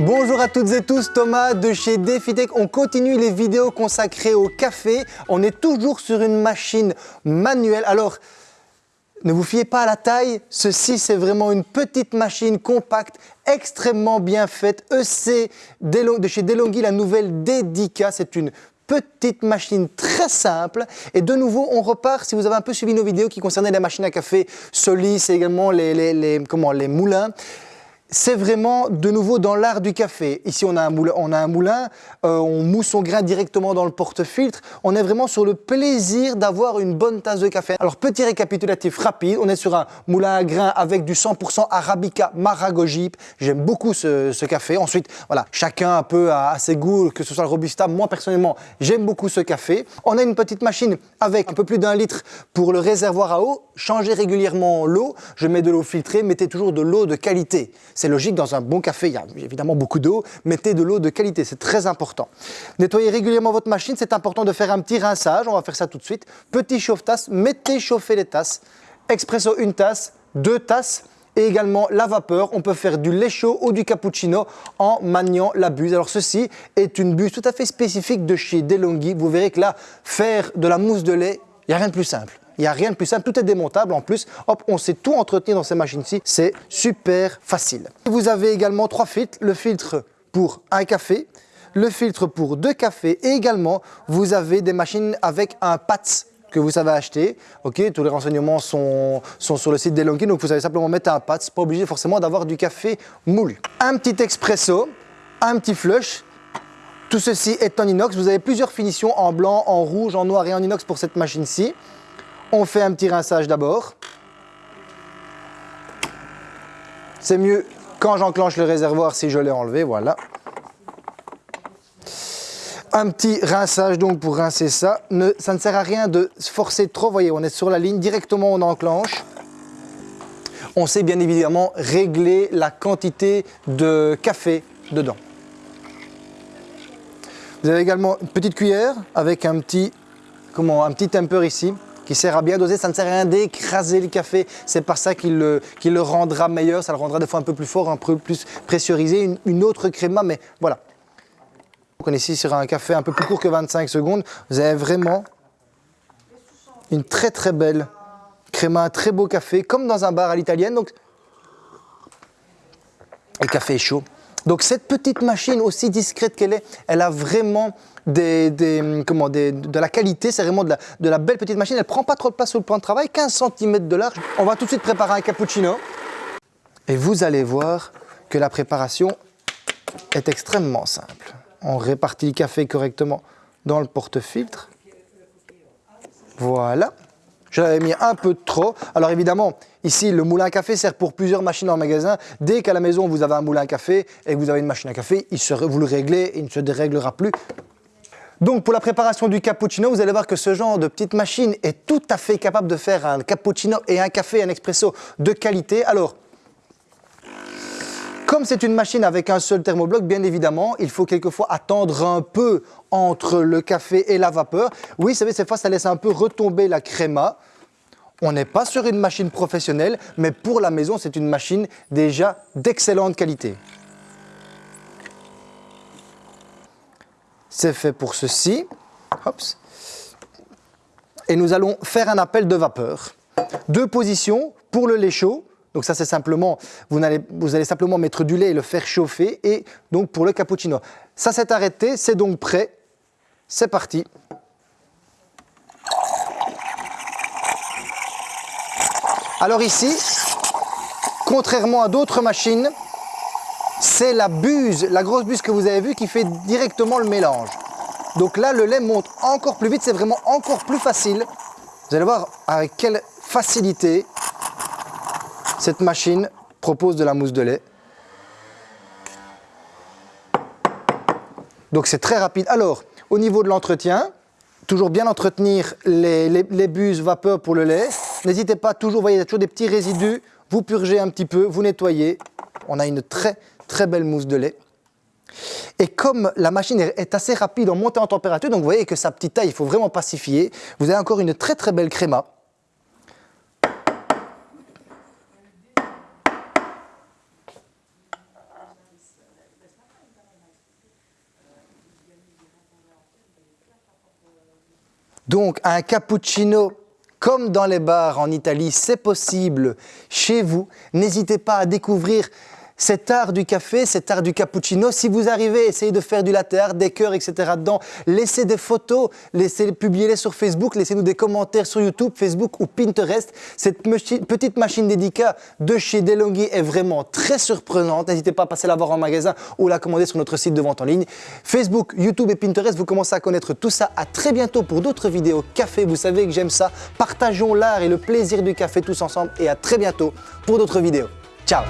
Bonjour à toutes et tous, Thomas de chez DefiTech. On continue les vidéos consacrées au café. On est toujours sur une machine manuelle. Alors, ne vous fiez pas à la taille, ceci c'est vraiment une petite machine compacte, extrêmement bien faite. EC de chez DeLonghi, la nouvelle Dedica, c'est une petite machine très simple. Et de nouveau, on repart, si vous avez un peu suivi nos vidéos qui concernaient les machines à café Solis et également les, moulins, c'est vraiment de nouveau dans l'art du café. Ici, on a un moulin, on, a un moulin euh, on mousse son grain directement dans le porte-filtre. On est vraiment sur le plaisir d'avoir une bonne tasse de café. Alors, petit récapitulatif rapide, on est sur un moulin à grains avec du 100% Arabica Maragojip. J'aime beaucoup ce, café. Ensuite, voilà, chacun un peu à, ses goûts, que ce soit le Robusta. Moi, personnellement, j'aime beaucoup ce café. On a une petite machine avec un peu plus d'un litre pour le réservoir à eau. Changez régulièrement l'eau. Je mets de l'eau filtrée, mettez toujours de l'eau de qualité. C'est logique, dans un bon café, il y a évidemment beaucoup d'eau. Mettez de l'eau de qualité, c'est très important. Nettoyez régulièrement votre machine, c'est important de faire un petit rinçage. On va faire ça tout de suite. Petit chauffe-tasse, mettez chauffer les tasses. Expresso, une tasse, deux tasses et également la vapeur. On peut faire du lait chaud ou du cappuccino en maniant la buse. Alors ceci est une buse tout à fait spécifique de chez DeLonghi. Vous verrez que là, faire de la mousse de lait, il n'y a rien de plus simple. Il n'y a rien de plus simple, tout est démontable en plus. Hop, on sait tout entretenir dans ces machines-ci, c'est super facile. Vous avez également trois filtres, le filtre pour un café, le filtre pour deux cafés et également vous avez des machines avec un PATS que vous savez acheter. Ok, tous les renseignements sont, sur le site d'Elonkin, donc vous savez simplement mettre un PATS, pas obligé forcément d'avoir du café moulu. Un petit expresso, un petit flush, tout ceci est en inox. Vous avez plusieurs finitions en blanc, en rouge, en noir et en inox pour cette machine-ci. On fait un petit rinçage d'abord. C'est mieux quand j'enclenche le réservoir si je l'ai enlevé, voilà. Un petit rinçage donc pour rincer ça. ça ne sert à rien de forcer trop, voyez, on est sur la ligne, directement on enclenche. On sait bien évidemment régler la quantité de café dedans. Vous avez également une petite cuillère avec un petit, comment, un petit temper ici qui sert à bien doser. Ça ne sert à rien d'écraser le café. C'est par ça qu'il le, rendra meilleur. Ça le rendra des fois un peu plus fort, un peu plus pressurisé. Une, autre créma, mais voilà. On est ici sur un café un peu plus court que 25 secondes. Vous avez vraiment une très très belle créma, un très beau café, comme dans un bar à l'italienne. Donc, le café est chaud. Donc cette petite machine, aussi discrète qu'elle est, elle a vraiment des, comment, de la qualité, c'est vraiment de la, belle petite machine. Elle prend pas trop de place sur le plan de travail, 15 cm de large. On va tout de suite préparer un cappuccino. Et vous allez voir que la préparation est extrêmement simple. On répartit le café correctement dans le porte-filtre. Voilà. J'avais mis un peu trop. Alors évidemment, ici, le moulin à café sert pour plusieurs machines en magasin. Dès qu'à la maison, vous avez un moulin à café et que vous avez une machine à café, il vous le réglez, il ne se déréglera plus. Donc pour la préparation du cappuccino, vous allez voir que ce genre de petite machine est tout à fait capable de faire un cappuccino et un café, un expresso de qualité. Alors, comme c'est une machine avec un seul thermobloc, bien évidemment, il faut quelquefois attendre un peu entre le café et la vapeur. Oui, vous savez, cette fois, ça laisse un peu retomber la créma. On n'est pas sur une machine professionnelle, mais pour la maison, c'est une machine déjà d'excellente qualité. C'est fait pour ceci. Et nous allons faire un appel de vapeur. Deux positions pour le lait chaud. Donc ça, c'est simplement, vous allez, simplement mettre du lait et le faire chauffer. Et donc pour le cappuccino. Ça s'est arrêté, c'est donc prêt. C'est parti. Alors ici, contrairement à d'autres machines, c'est la buse, la grosse buse que vous avez vue qui fait directement le mélange. Donc là, le lait monte encore plus vite, c'est vraiment encore plus facile. Vous allez voir avec quelle facilité cette machine propose de la mousse de lait. Donc c'est très rapide. Alors, au niveau de l'entretien, toujours bien entretenir les, buses vapeur pour le lait. N'hésitez pas, toujours, vous voyez, il y a toujours des petits résidus. Vous purgez un petit peu, vous nettoyez. On a une très très belle mousse de lait. Et comme la machine est assez rapide en montée en température, donc vous voyez que sa petite taille, il faut vraiment pacifier, vous avez encore une très très belle créma. Donc un cappuccino comme dans les bars en Italie, c'est possible chez vous. N'hésitez pas à découvrir cet art du café, cet art du cappuccino. Si vous arrivez, essayez de faire du latte art, des cœurs, etc. dedans. Laissez des photos, laissez publiez-les sur Facebook, laissez-nous des commentaires sur YouTube, Facebook ou Pinterest. Cette petite machine dédicace de chez DeLonghi est vraiment très surprenante. N'hésitez pas à passer la voir en magasin ou la commander sur notre site de vente en ligne. Facebook, YouTube et Pinterest, vous commencez à connaître tout ça. À très bientôt pour d'autres vidéos café. Vous savez que j'aime ça. Partageons l'art et le plaisir du café tous ensemble et à très bientôt pour d'autres vidéos. Ciao